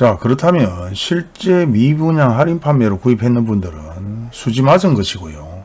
자 그렇다면 실제 미분양 할인 판매로 구입했는 분들은 수지 맞은 것이고요.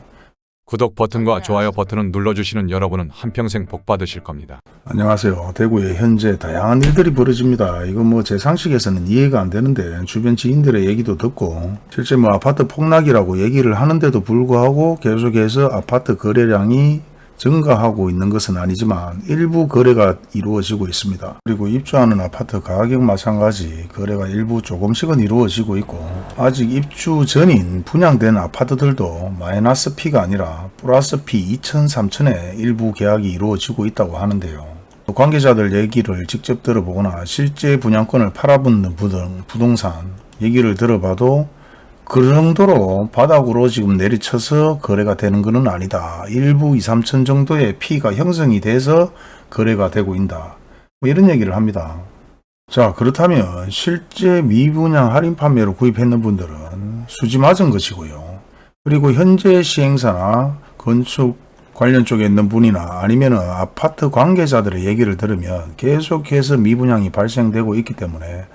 구독 버튼과 좋아요 버튼을 눌러주시는 여러분은 한평생 복 받으실 겁니다. 안녕하세요. 대구에 현재 다양한 일들이 벌어집니다. 이거 뭐제 상식에서는 이해가 안 되는데 주변 지인들의 얘기도 듣고 실제 뭐 아파트 폭락이라고 얘기를 하는데도 불구하고 계속해서 아파트 거래량이 증가하고 있는 것은 아니지만 일부 거래가 이루어지고 있습니다. 그리고 입주하는 아파트 가격 마찬가지 거래가 일부 조금씩은 이루어지고 있고 아직 입주 전인 분양된 아파트들도 마이너스 P가 아니라 플러스 P 2천 3천에 일부 계약이 이루어지고 있다고 하는데요. 관계자들 얘기를 직접 들어보거나 실제 분양권을 팔아붙는 부동- 부동산 얘기를 들어봐도 그 정도로 바닥으로 지금 내리쳐서 거래가 되는 것은 아니다. 일부 2, 3천 정도의 피가 형성이 돼서 거래가 되고 있다. 뭐 이런 얘기를 합니다. 자 그렇다면 실제 미분양 할인 판매로 구입했는 분들은 수지 맞은 것이고요. 그리고 현재 시행사나 건축 관련 쪽에 있는 분이나 아니면 아파트 관계자들의 얘기를 들으면 계속해서 미분양이 발생되고 있기 때문에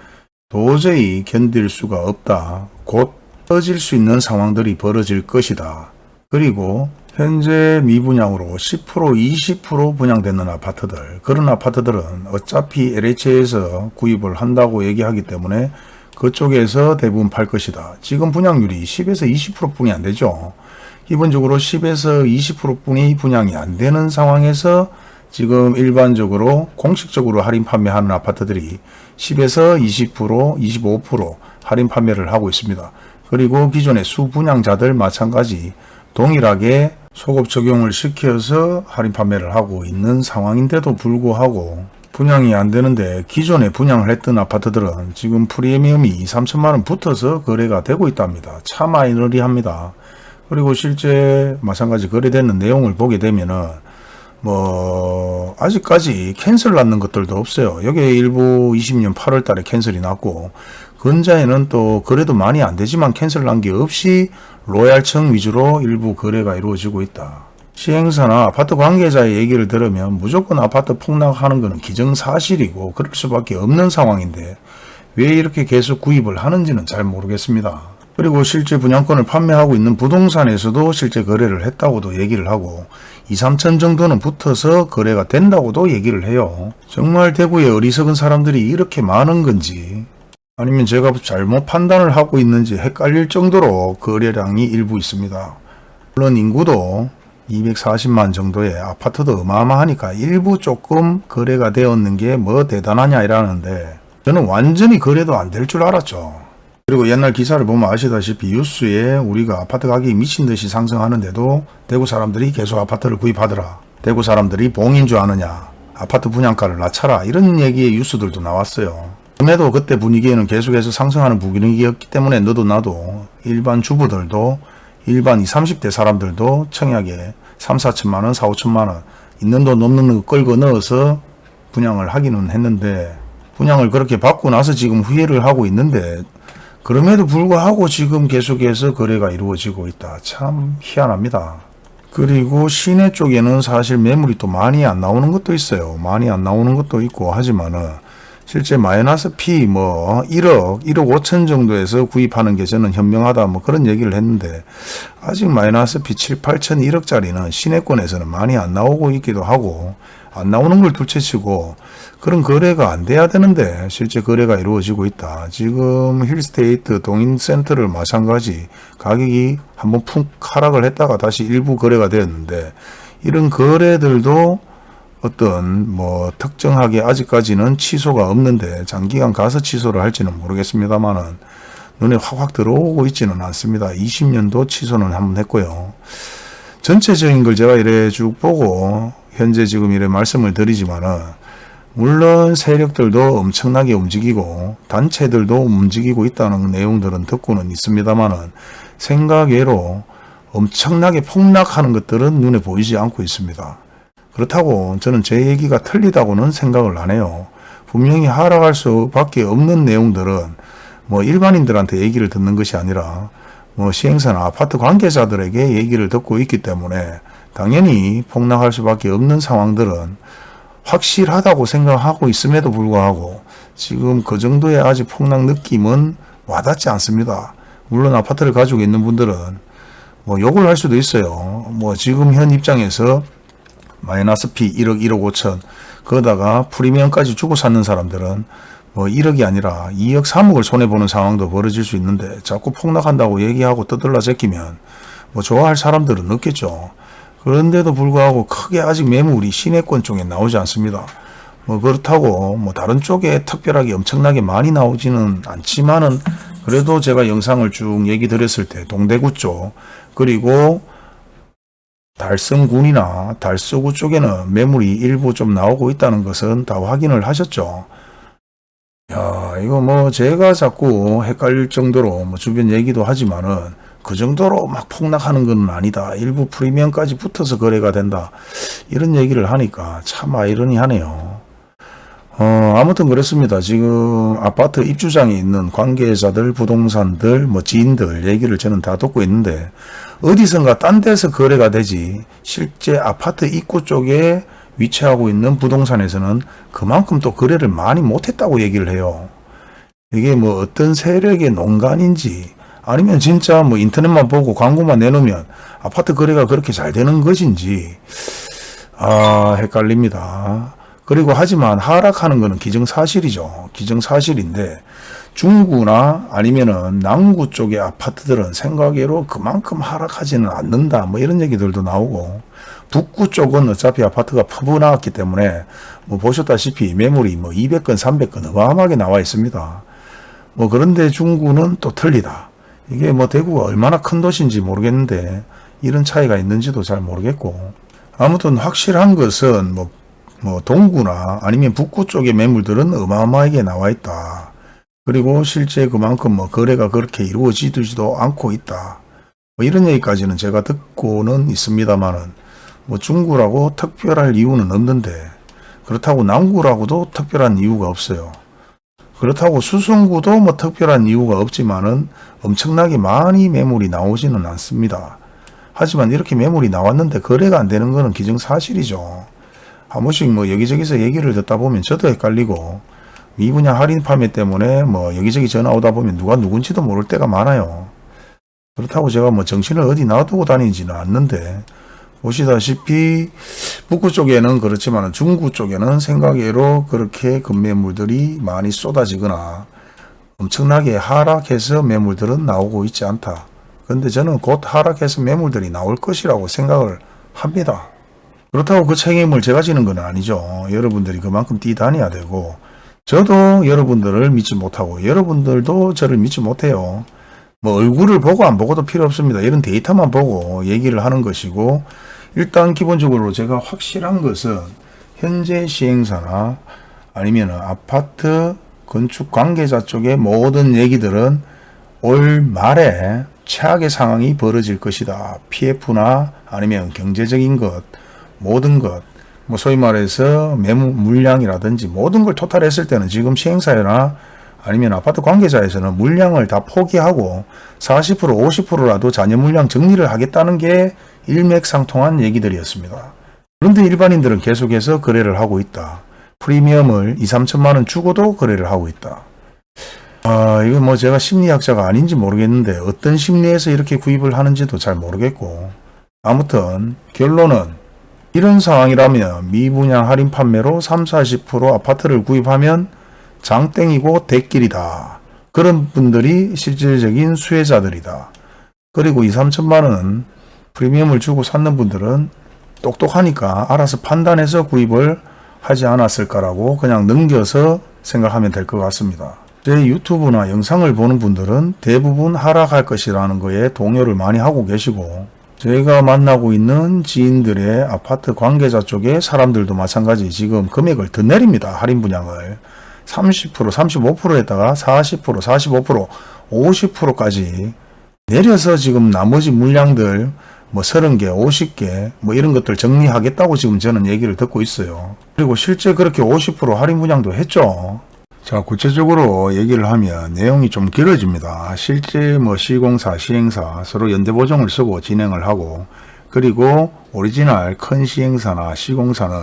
도저히 견딜 수가 없다. 곧 터질 수 있는 상황들이 벌어질 것이다. 그리고 현재 미분양으로 10% 20% 분양되는 아파트들 그런 아파트들은 어차피 LH에서 구입을 한다고 얘기하기 때문에 그쪽에서 대부분 팔 것이다. 지금 분양률이 10에서 20% 뿐이 안 되죠. 기본적으로 10에서 20% 뿐이 분양이 안 되는 상황에서 지금 일반적으로 공식적으로 할인 판매하는 아파트들이 10에서 20%, 25% 할인 판매를 하고 있습니다. 그리고 기존의 수분양자들 마찬가지 동일하게 소급 적용을 시켜서 할인 판매를 하고 있는 상황인데도 불구하고 분양이 안 되는데 기존에 분양을 했던 아파트들은 지금 프리미엄이 2, 3천만 원 붙어서 거래가 되고 있답니다. 참 아이러니합니다. 그리고 실제 마찬가지 거래되는 내용을 보게 되면은 뭐 아직까지 cancel 났는 것들도 없어요. 여기에 일부 20년 8월 달에 cancel이 났고 근자에는 또 거래도 많이 안 되지만 cancel 난 게 없이 로얄층 위주로 일부 거래가 이루어지고 있다. 시행사나 아파트 관계자의 얘기를 들으면 무조건 아파트 폭락하는 것은 기정사실이고 그럴 수밖에 없는 상황인데 왜 이렇게 계속 구입을 하는지는 잘 모르겠습니다. 그리고 실제 분양권을 판매하고 있는 부동산에서도 실제 거래를 했다고도 얘기를 하고 2, 3천 정도는 붙어서 거래가 된다고도 얘기를 해요. 정말 대구에 어리석은 사람들이 이렇게 많은 건지 아니면 제가 잘못 판단을 하고 있는지 헷갈릴 정도로 거래량이 일부 있습니다. 물론 인구도 240만 정도의 아파트도 어마어마하니까 일부 조금 거래가 되었는 게 뭐 대단하냐 이라는데 저는 완전히 거래도 안 될 줄 알았죠. 그리고 옛날 기사를 보면 아시다시피 뉴스에 우리가 아파트 가격이 미친 듯이 상승하는데도 대구 사람들이 계속 아파트를 구입하더라. 대구 사람들이 봉인 줄 아느냐. 아파트 분양가를 낮춰라. 이런 얘기의 뉴스들도 나왔어요. 그럼에도 그때 분위기에는 계속해서 상승하는 분위기였기 때문에 너도 나도 일반 주부들도 일반 20, 30대 사람들도 청약에 3, 4천만 원, 4, 5천만 원 있는 돈 없는 거 끌고 넣어서 분양을 하기는 했는데 분양을 그렇게 받고 나서 지금 후회를 하고 있는데 그럼에도 불구하고 지금 계속해서 거래가 이루어지고 있다. 참 희한합니다. 그리고 시내 쪽에는 사실 매물이 또 많이 안 나오는 것도 있어요. 많이 안 나오는 것도 있고 하지만은 실제 마이너스 P 뭐 1억, 1억 5천 정도에서 구입하는 게 저는 현명하다 뭐 그런 얘기를 했는데 아직 마이너스 P 7, 8천, 1억짜리는 시내권에서는 많이 안 나오고 있기도 하고 안 나오는 걸 둘째치고 그런 거래가 안 돼야 되는데 실제 거래가 이루어지고 있다. 지금 힐스테이트 동인센터를 마찬가지 가격이 한번 푹 하락을 했다가 다시 일부 거래가 되었는데 이런 거래들도 어떤 뭐 특정하게 아직까지는 취소가 없는데 장기간 가서 취소를 할지는 모르겠습니다만은 눈에 확확 들어오고 있지는 않습니다. 20년도 취소는 한번 했고요. 전체적인 걸 제가 이래 쭉 보고 현재 지금 이래 말씀을 드리지만은 물론 세력들도 엄청나게 움직이고 단체들도 움직이고 있다는 내용들은 듣고는 있습니다만은 생각외로 엄청나게 폭락하는 것들은 눈에 보이지 않고 있습니다. 그렇다고 저는 제 얘기가 틀리다고는 생각을 안 해요. 분명히 하락할 수밖에 없는 내용들은 뭐 일반인들한테 얘기를 듣는 것이 아니라 뭐 시행사나 아파트 관계자들에게 얘기를 듣고 있기 때문에 당연히 폭락할 수밖에 없는 상황들은 확실하다고 생각하고 있음에도 불구하고 지금 그 정도의 아직 폭락 느낌은 와닿지 않습니다. 물론 아파트를 가지고 있는 분들은 뭐 욕을 할 수도 있어요. 뭐 지금 현 입장에서 마이너스 피 1억 1억 5천 거다가 프리미엄까지 주고 샀는 사람들은 뭐 1억이 아니라 2억 3억을 손해보는 상황도 벌어질 수 있는데 자꾸 폭락한다고 얘기하고 떠들라 제끼면 뭐 좋아할 사람들은 없겠죠. 그런데도 불구하고 크게 아직 매물이 시내권 쪽에 나오지 않습니다. 뭐 그렇다고 뭐 다른 쪽에 특별하게 엄청나게 많이 나오지는 않지만은 그래도 제가 영상을 쭉 얘기 드렸을 때 동대구 쪽 그리고 달성군이나 달서구 쪽에는 매물이 일부 좀 나오고 있다는 것은 다 확인을 하셨죠. 야, 이거 뭐 제가 자꾸 헷갈릴 정도로 뭐 주변 얘기도 하지만은 그 정도로 막 폭락하는 건 아니다. 일부 프리미엄까지 붙어서 거래가 된다. 이런 얘기를 하니까 참 아이러니하네요. 어, 아무튼 그렇습니다. 지금 아파트 입주장에 있는 관계자들, 부동산들, 뭐 지인들 얘기를 저는 다 듣고 있는데 어디선가 딴 데서 거래가 되지 실제 아파트 입구 쪽에 위치하고 있는 부동산에서는 그만큼 또 거래를 많이 못했다고 얘기를 해요. 이게 뭐 어떤 세력의 농간인지 아니면 진짜 뭐 인터넷만 보고 광고만 내놓으면 아파트 거래가 그렇게 잘 되는 것인지 아 헷갈립니다. 그리고 하지만 하락하는 것은 기정사실이죠. 기정사실인데 중구나 아니면은 남구 쪽의 아파트들은 생각외로 그만큼 하락하지는 않는다. 뭐 이런 얘기들도 나오고 북구 쪽은 어차피 아파트가 퍼부나왔기 때문에 뭐 보셨다시피 매물이 뭐 200건, 300건 어마어마하게 나와 있습니다. 뭐 그런데 중구는 또 틀리다. 이게 뭐 대구가 얼마나 큰 도시인지 모르겠는데 이런 차이가 있는지도 잘 모르겠고 아무튼 확실한 것은 뭐, 뭐 동구나 아니면 북구 쪽의 매물들은 어마어마하게 나와 있다. 그리고 실제 그만큼 뭐 거래가 그렇게 이루어지지도 않고 있다. 뭐 이런 얘기까지는 제가 듣고는 있습니다만은 뭐 중구라고 특별할 이유는 없는데 그렇다고 남구라고도 특별한 이유가 없어요. 그렇다고 수성구도 뭐 특별한 이유가 없지만은 엄청나게 많이 매물이 나오지는 않습니다. 하지만 이렇게 매물이 나왔는데 거래가 안 되는 것은 기정사실이죠. 한 번씩 뭐 여기저기서 얘기를 듣다 보면 저도 헷갈리고 미분양 할인 판매 때문에 뭐 여기저기 전화 오다 보면 누가 누군지도 모를 때가 많아요. 그렇다고 제가 뭐 정신을 어디 놔두고 다니지는 않는데 보시다시피 북구 쪽에는 그렇지만 중구 쪽에는 생각외로 그렇게 급매물들이 많이 쏟아지거나 엄청나게 하락해서 매물들은 나오고 있지 않다. 그런데 저는 곧 하락해서 매물들이 나올 것이라고 생각을 합니다. 그렇다고 그 책임을 제가 지는 건 아니죠. 여러분들이 그만큼 뛰다녀야 되고 저도 여러분들을 믿지 못하고 여러분들도 저를 믿지 못해요. 뭐 얼굴을 보고 안 보고도 필요 없습니다. 이런 데이터만 보고 얘기를 하는 것이고 일단 기본적으로 제가 확실한 것은 현재 시행사나 아니면 아파트 건축 관계자 쪽의 모든 얘기들은 올 말에 최악의 상황이 벌어질 것이다. PF나 아니면 경제적인 것, 모든 것, 뭐 소위 말해서 매물 물량이라든지 모든 걸 토탈했을 때는 지금 시행사나 아니면 아파트 관계자에서는 물량을 다 포기하고 40% 50%라도 잔여 물량 정리를 하겠다는 게 일맥상통한 얘기들이었습니다. 그런데 일반인들은 계속해서 거래를 하고 있다. 프리미엄을 2, 3천만 원 주고도 거래를 하고 있다. 아, 이거 뭐 제가 심리학자가 아닌지 모르겠는데 어떤 심리에서 이렇게 구입을 하는지도 잘 모르겠고 아무튼 결론은 이런 상황이라면 미분양 할인 판매로 3, 40% 아파트를 구입하면 장땡이고 대길이다. 그런 분들이 실질적인 수혜자들이다. 그리고 2, 3천만 원 프리미엄을 주고 샀는 분들은 똑똑하니까 알아서 판단해서 구입을 하지 않았을까라고 그냥 넘겨서 생각하면 될 것 같습니다. 제 유튜브나 영상을 보는 분들은 대부분 하락할 것이라는 거에 동요를 많이 하고 계시고 제가 만나고 있는 지인들의 아파트 관계자 쪽의 사람들도 마찬가지 지금 금액을 더 내립니다. 할인 분양을. 30%, 35%에다가 40%, 45%, 50%까지 내려서 지금 나머지 물량들 뭐 30개, 50개 뭐 이런 것들 정리하겠다고 지금 저는 얘기를 듣고 있어요. 그리고 실제 그렇게 50% 할인 분양도 했죠. 자, 구체적으로 얘기를 하면 내용이 좀 길어집니다. 실제 뭐 시공사, 시행사 서로 연대보증을 쓰고 진행을 하고 그리고 오리지널 큰 시행사나 시공사는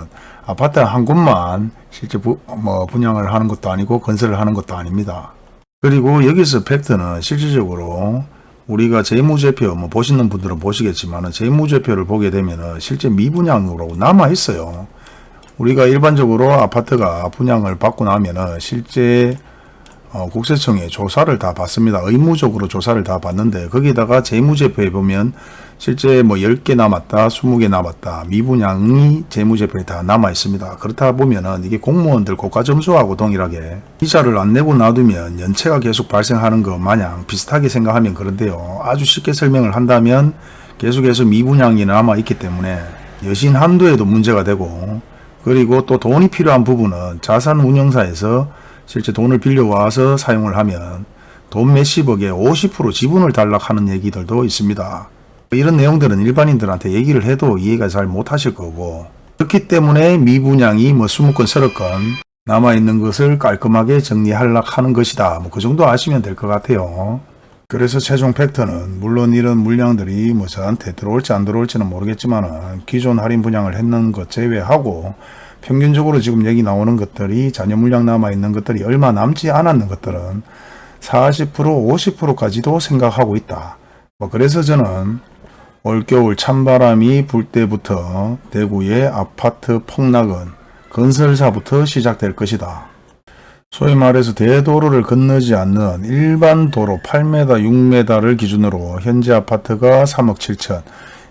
아파트 한 곳만 실제 부, 뭐 분양을 하는 것도 아니고 건설을 하는 것도 아닙니다. 그리고 여기서 fact는 실질적으로 우리가 재무제표 뭐 보시는 분들은 보시겠지만 재무제표를 보게 되면 실제 미분양으로 남아 있어요. 우리가 일반적으로 아파트가 분양을 받고 나면은 실제 어, 국세청에 조사를 다 받습니다. 의무적으로 조사를 다 받는데 거기다가 재무제표에 보면 실제 뭐 10개 남았다, 20개 남았다, 미분양이 재무제표에 다 남아 있습니다. 그렇다 보면은 이게 공무원들 고가 점수하고 동일하게 이자를 안 내고 놔두면 연체가 계속 발생하는 것 마냥 비슷하게 생각하면 그런데요. 아주 쉽게 설명을 한다면 계속해서 미분양이 남아 있기 때문에 여신 한도에도 문제가 되고 그리고 또 돈이 필요한 부분은 자산 운영사에서 실제 돈을 빌려와서 사용을 하면 돈 몇십억에 50% 지분을 달락하는 얘기들도 있습니다. 이런 내용들은 일반인들한테 얘기를 해도 이해가 잘 못하실 거고 그렇기 때문에 미분양이 뭐 20건 30건 남아있는 것을 깔끔하게 정리하려고 하는 것이다. 뭐 그 정도 아시면 될 것 같아요. 그래서 최종 팩트는 물론 이런 물량들이 뭐 저한테 들어올지 안 들어올지는 모르겠지만 기존 할인 분양을 했는 것 제외하고 평균적으로 지금 여기 나오는 것들이 잔여 물량 남아 있는 것들이 얼마 남지 않았는 것들은 40% 50%까지도 생각하고 있다. 뭐 그래서 저는 올겨울 찬바람이 불 때부터 대구의 아파트 폭락은 건설사부터 시작될 것이다. 소위 말해서 대도로를 건너지 않는 일반 도로 8m, 6m를 기준으로 현재 아파트가 3억 7천,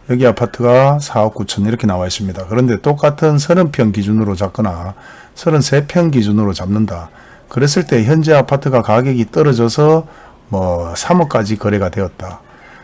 여기 아파트가 4억 9천 이렇게 나와 있습니다. 그런데 똑같은 30평 기준으로 잡거나 33평 기준으로 잡는다. 그랬을 때 현재 아파트가 가격이 떨어져서 뭐 3억까지 거래가 되었다.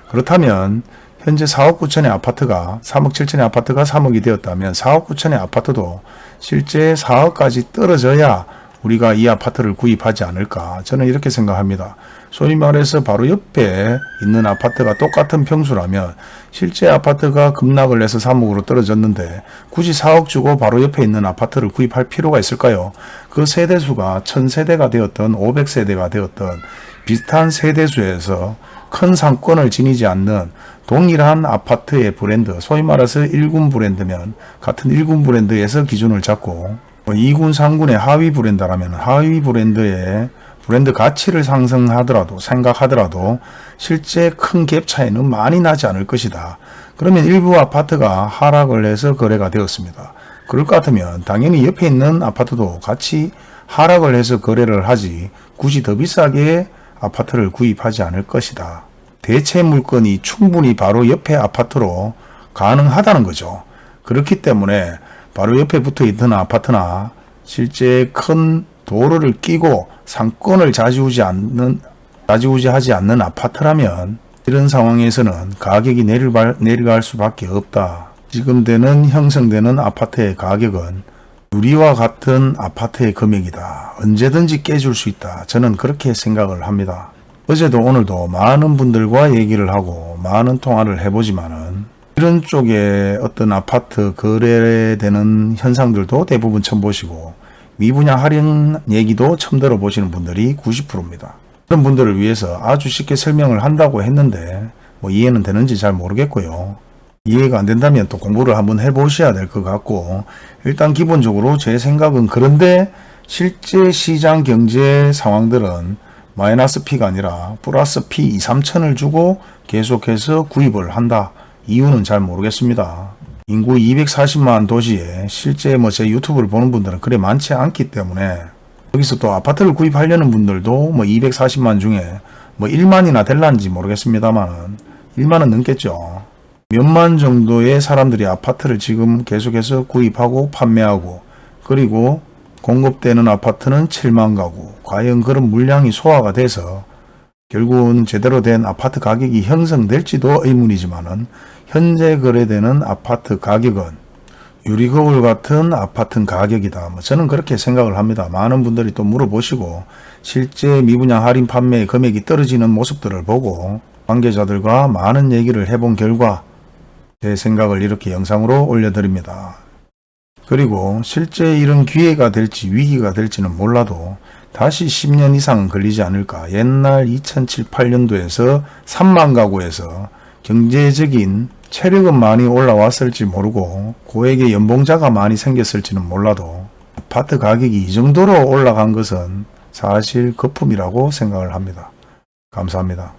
그렇다면 현재 4억 9천의 아파트가 3억 7천의 아파트가 3억이 되었다면 4억 9천의 아파트도 실제 4억까지 떨어져야 우리가 이 아파트를 구입하지 않을까 저는 이렇게 생각합니다. 소위 말해서 바로 옆에 있는 아파트가 똑같은 평수라면 실제 아파트가 급락을 해서 3억으로 떨어졌는데 굳이 4억 주고 바로 옆에 있는 아파트를 구입할 필요가 있을까요? 그 세대수가 1000세대가 되었던 500세대가 되었던 비슷한 세대수에서 큰 상권을 지니지 않는 동일한 아파트의 브랜드, 소위 말해서 1군 브랜드면 같은 1군 브랜드에서 기준을 잡고 2군, 3군의 하위 브랜드라면 하위 브랜드의 브랜드 가치를 상승하더라도 생각하더라도 실제 큰 갭 차이는 많이 나지 않을 것이다. 그러면 일부 아파트가 하락을 해서 거래가 되었습니다. 그럴 것 같으면 당연히 옆에 있는 아파트도 같이 하락을 해서 거래를 하지 굳이 더 비싸게 아파트를 구입하지 않을 것이다. 대체 물건이 충분히 바로 옆에 아파트로 가능하다는 거죠. 그렇기 때문에 바로 옆에 붙어 있던 아파트나 실제 큰 도로를 끼고 상권을 좌지우지 않는 좌지우지하지 않는 아파트라면 이런 상황에서는 가격이 내려갈, 내려갈 수밖에 없다. 지금 되는 형성되는 아파트의 가격은 유리와 같은 아파트의 금액이다. 언제든지 깨질 수 있다. 저는 그렇게 생각을 합니다. 어제도 오늘도 많은 분들과 얘기를 하고 많은 통화를 해보지만 은 이런 쪽에 어떤 아파트 거래되는 현상들도 대부분 처음 보시고 미분양 할인 얘기도 처음 들어보시는 분들이 90%입니다. 그런 분들을 위해서 아주 쉽게 설명을 한다고 했는데 뭐 이해는 되는지 잘 모르겠고요. 이해가 안 된다면 또 공부를 한번 해보셔야 될 것 같고 일단 기본적으로 제 생각은 그런데 실제 시장 경제 상황들은 마이너스 P가 아니라 플러스 P 2, 3천을 주고 계속해서 구입을 한다. 이유는 잘 모르겠습니다. 인구 240만 도시에 실제 뭐 제 유튜브를 보는 분들은 그래 많지 않기 때문에 여기서 또 아파트를 구입하려는 분들도 뭐 240만 중에 뭐 1만이나 될란지 모르겠습니다만 1만은 넘겠죠. 몇만 정도의 사람들이 아파트를 지금 계속해서 구입하고 판매하고 그리고 공급되는 아파트는 7만 가구. 과연 그런 물량이 소화가 돼서 결국은 제대로 된 아파트 가격이 형성될지도 의문이지만은 현재 거래되는 아파트 가격은 유리거울 같은 아파트 가격이다. 뭐 저는 그렇게 생각을 합니다. 많은 분들이 또 물어보시고 실제 미분양 할인 판매 금액이 떨어지는 모습들을 보고 관계자들과 많은 얘기를 해본 결과 제 생각을 이렇게 영상으로 올려드립니다. 그리고 실제 이런 기회가 될지 위기가 될지는 몰라도 다시 10년 이상은 걸리지 않을까. 옛날 2007, 8년도에서 3만 가구에서 경제적인 체력은 많이 올라왔을지 모르고 고액의 연봉자가 많이 생겼을지는 몰라도 아파트 가격이 이 정도로 올라간 것은 사실 거품이라고 생각을 합니다. 감사합니다.